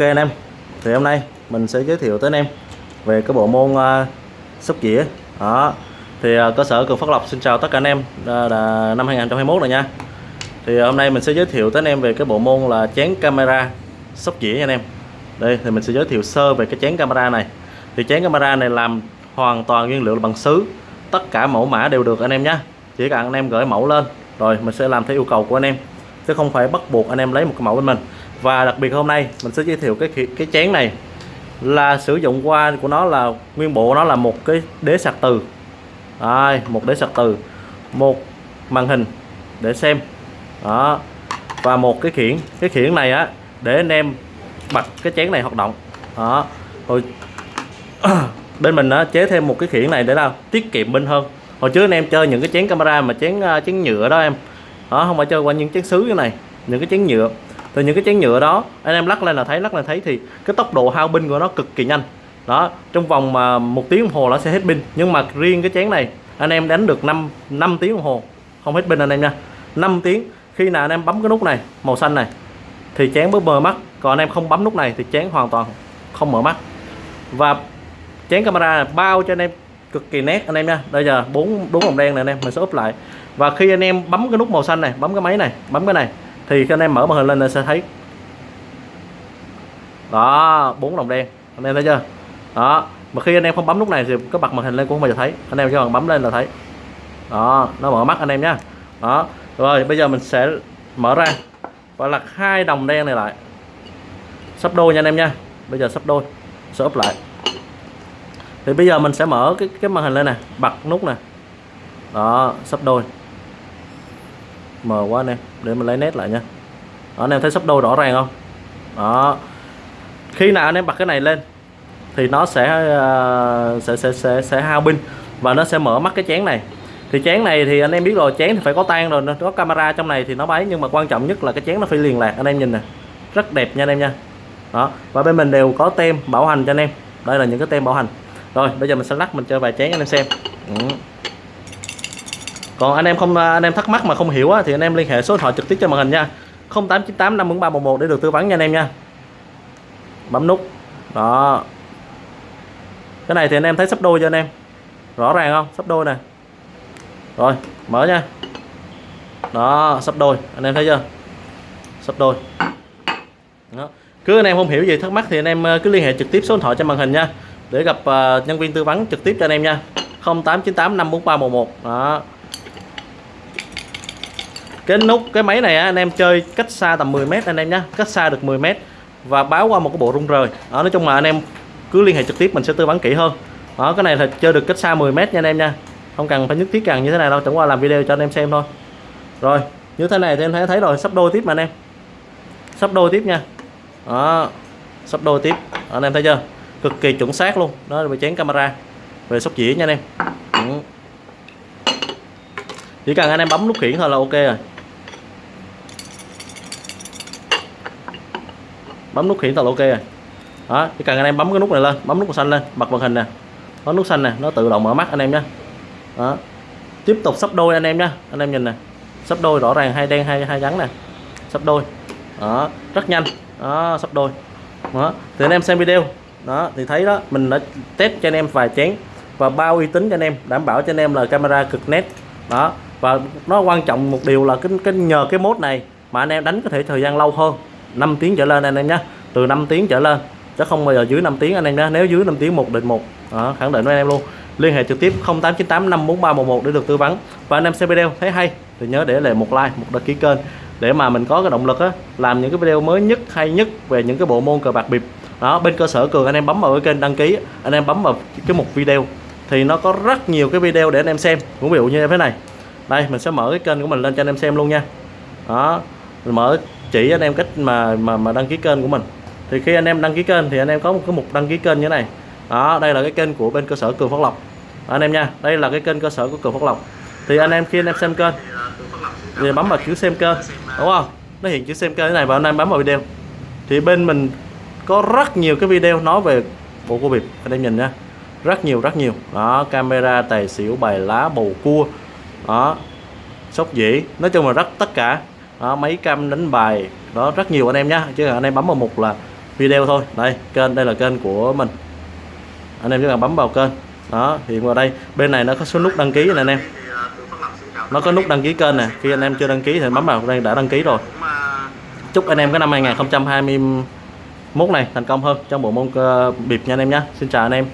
Ok anh em, thì hôm nay mình sẽ giới thiệu tới anh em về cái bộ môn uh, sóc dĩa. Đó. Thì uh, cơ sở Cường Phát Lộc xin chào tất cả anh em uh, là năm 2021 rồi nha. Thì uh, hôm nay mình sẽ giới thiệu tới anh em về cái bộ môn là chén camera sóc dĩa nha anh em. Đây thì mình sẽ giới thiệu sơ về cái chén camera này. Thì chén camera này làm hoàn toàn nguyên liệu là bằng sứ. Tất cả mẫu mã đều được anh em nhé. Chỉ cần anh em gửi mẫu lên rồi mình sẽ làm theo yêu cầu của anh em. Chứ không phải bắt buộc anh em lấy một cái mẫu bên mình và đặc biệt hôm nay mình sẽ giới thiệu cái cái chén này là sử dụng qua của nó là nguyên bộ nó là một cái đế sạc từ. Đây, một đế sạc từ một màn hình để xem. Đó và một cái khiển. Cái khiển này á để anh em bật cái chén này hoạt động. Đó rồi bên mình á chế thêm một cái khiển này để nào tiết kiệm pin hơn. Hồi trước anh em chơi những cái chén camera mà chén à, chén nhựa đó em. Đó không phải chơi qua những chén sứ như này những cái chén nhựa từ những cái chén nhựa đó, anh em lắc lên là thấy, lắc lên thấy thì cái tốc độ hao pin của nó cực kỳ nhanh. Đó, trong vòng mà một tiếng đồng hồ nó sẽ hết pin. Nhưng mà riêng cái chén này, anh em đánh được 5 5 tiếng đồng hồ. Không hết pin anh em nha. 5 tiếng. Khi nào anh em bấm cái nút này, màu xanh này, thì chén mới mờ mắt. Còn anh em không bấm nút này thì chén hoàn toàn không mở mắt. Và chén camera này bao cho anh em cực kỳ nét anh em nha. Bây giờ bốn bốn vòng đen này anh em, mình sẽ úp lại. Và khi anh em bấm cái nút màu xanh này, bấm cái máy này, bấm cái này thì khi anh em mở màn hình lên là sẽ thấy. Đó, bốn đồng đen. Anh em thấy chưa? Đó, mà khi anh em không bấm nút này thì có bật màn hình lên cũng không bao giờ thấy. Anh em chỉ cần bấm lên là thấy. Đó, nó mở mắt anh em nhá. Đó, rồi, bây giờ mình sẽ mở ra và lật hai đồng đen này lại. Sắp đôi nha anh em nha bây giờ sắp đôi, sẽ úp lại. Thì bây giờ mình sẽ mở cái cái màn hình lên nè, bật nút nè. Đó, sắp đôi mờ quá anh em. Để mình lấy nét lại nha. Đó, anh em thấy sắp đôi rõ ràng không? Đó. Khi nào anh em bật cái này lên thì nó sẽ uh, sẽ sẽ sẽ sẽ hao pin và nó sẽ mở mắt cái chén này. Thì chén này thì anh em biết rồi chén thì phải có tan rồi nó có camera trong này thì nó bấy nhưng mà quan trọng nhất là cái chén nó phải liền lạc. Anh em nhìn nè rất đẹp nha anh em nha. Đó và bên mình đều có tem bảo hành cho anh em. Đây là những cái tem bảo hành. Rồi bây giờ mình sẽ lắc mình chơi vài chén anh em xem. Ừ còn anh em không à, anh em thắc mắc mà không hiểu á, thì anh em liên hệ số điện thoại trực tiếp cho màn hình nha. 0898 54311 để được tư vấn nha anh em nha. Bấm nút. Đó. Cái này thì anh em thấy sắp đôi cho anh em? Rõ ràng không? Sắp đôi nè. Rồi mở nha. Đó sắp đôi. Anh em thấy chưa? Sắp đôi. Đó. cứ anh em không hiểu gì thắc mắc thì anh em à, cứ liên hệ trực tiếp số điện thoại trên màn hình nha. Để gặp à, nhân viên tư vấn trực tiếp cho anh em nha. 0898 54311 đó cái nút cái máy này á, anh em chơi cách xa tầm 10 mét anh em nhé cách xa được 10 mét. Và báo qua một cái bộ rung rời. Đó nói chung là anh em cứ liên hệ trực tiếp mình sẽ tư vấn kỹ hơn. Đó cái này là chơi được cách xa 10 mét nha anh em nha. Không cần phải nhất thiết cần như thế này đâu chẳng qua làm video cho anh em xem thôi. Rồi như thế này thì em thấy thấy rồi sắp đôi tiếp mà anh em. Sắp đôi tiếp nha. Đó sắp đôi tiếp. Anh em thấy chưa? Cực kỳ chuẩn xác luôn. Đó là về chén camera. Về sóc dĩa nha anh em. Ừ. chỉ cần anh em bấm nút khiển thôi là ok rồi. Bấm nút khiển là ok rồi. Đó chỉ cần anh em bấm cái nút này lên bấm nút màu xanh lên bật màn hình nè. Bấm nút xanh nè nó tự động mở mắt anh em nhé đó. Tiếp tục sắp đôi anh em nhé anh em nhìn nè. Sắp đôi rõ ràng hai đen hai hai trắng nè. Sắp đôi. Đó rất nhanh. Đó sắp đôi. Đó thì anh em xem video. Đó thì thấy đó mình đã test cho anh em vài chén và bao uy tín cho anh em đảm bảo cho anh em là camera cực nét. Đó và nó quan trọng một điều là cái, cái nhờ cái mốt này mà anh em đánh có thể thời gian lâu hơn. 5 tiếng trở lên anh em nhé. Từ 5 tiếng trở lên chứ không bao giờ dưới 5 tiếng anh em nhé. Nếu dưới 5 tiếng một định một đó, khẳng định với anh em luôn. Liên hệ trực tiếp 0898 54311 để được tư vấn. Và anh em xem video thấy hay thì nhớ để lại một like một đăng ký kênh để mà mình có cái động lực á làm những cái video mới nhất hay nhất về những cái bộ môn cờ bạc bịp. Đó bên cơ sở cường anh em bấm vào cái kênh đăng ký anh em bấm vào cái mục video thì nó có rất nhiều cái video để anh em xem. Cũng ví dụ như thế này. Đây mình sẽ mở cái kênh của mình lên cho anh em xem luôn nha. Đó mình mở chỉ anh em cách mà mà mà đăng ký kênh của mình. Thì khi anh em đăng ký kênh thì anh em có một cái mục đăng ký kênh như thế này. Đó, đây là cái kênh của bên cơ sở cường phát lộc. Anh em nha, đây là cái kênh cơ sở của cường phát lộc. Thì anh em khi anh em xem kênh, thì bấm vào chữ xem kênh, đúng không? Nó hiện chữ xem kênh thế này và anh em bấm vào video. Thì bên mình có rất nhiều cái video nói về bộ cua bịp anh em nhìn nha, rất nhiều rất nhiều. Đó, camera, tài xỉu, bài lá, bầu cua. Đó, sóc dĩ nói chung là rất, tất cả đó, mấy cam đánh bài đó rất nhiều anh em nhé chứ anh em bấm vào mục là video thôi. Đây kênh đây là kênh của mình. Anh em chỉ cần bấm vào kênh. Đó hiện vào đây. Bên này nó có số nút đăng ký này anh em. Nó có nút đăng ký kênh nè. Khi anh em chưa đăng ký thì bấm vào đây đã đăng ký rồi. Chúc anh em cái năm 2021 này thành công hơn trong bộ môn uh, bịp nha anh em nhé xin chào anh em.